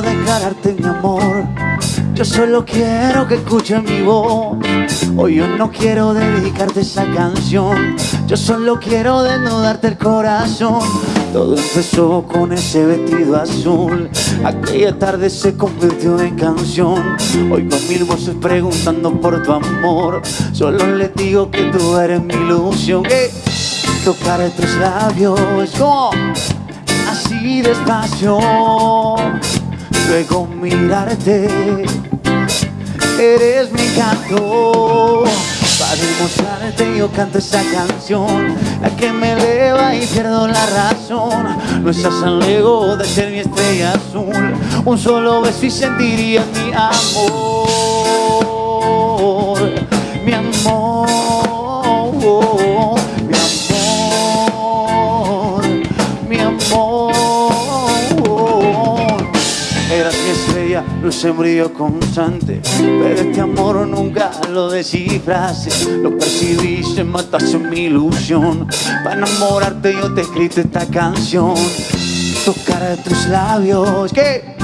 quiero declararte mi amor. Yo solo quiero que escuches mi voz. Hoy yo no quiero dedicarte esa canción. Yo solo quiero desnudarte el corazón. Todo empezó con ese vestido azul. Aquella tarde se convirtió en canción. Hoy con mil voces preguntando por tu amor. Solo les digo que tú eres mi ilusión. ¡Eh! Tocar tus labios así despacio. Luego mirarte. Eres mi canto. Para demostrarte yo canto esa canción La que me eleva y pierdo la razón No estás tan lejos de ser mi estrella azul Un solo beso y sentirías Mi amor en brillo constante Pero este amor nunca lo descifraste. Lo percibiste, mataste mi ilusión. Para enamorarte yo te escrito esta canción. Tocar tus labios, que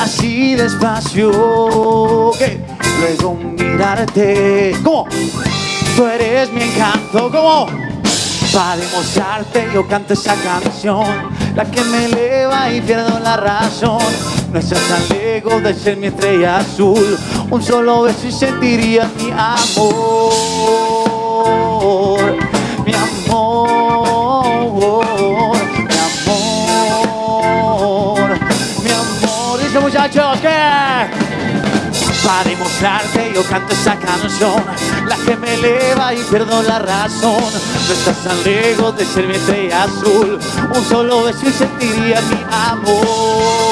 así despacio que luego mirarte como tú eres mi encanto como para demostrarte yo canto esa canción la que me eleva y pierdo la razón no estás tan lejos de ser mi estrella azul. Un solo beso y sentirías mi amor. Mi amor mi amor mi amor. Dice muchachos que para demostrarte yo canto esa canción La que me eleva y pierdo la razón. No estás tan lejos de ser mi estrella azul. Un solo beso y sentiría mi amor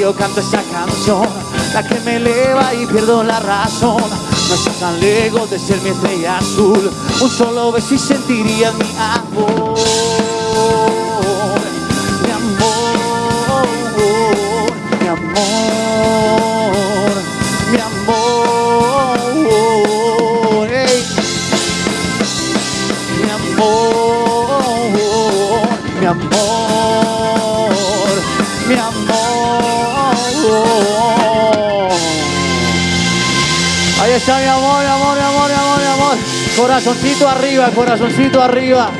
Yo canto esa canción La que me eleva y pierdo la razón. No estás tan lejos de ser mi estrella azul Un solo beso y sentirías mi amor. Mi amor Mi amor Mi amor. Mi amor Mi amor Ahí está mi amor, mi amor, mi amor, mi amor, mi amor. Corazoncito arriba, corazoncito arriba.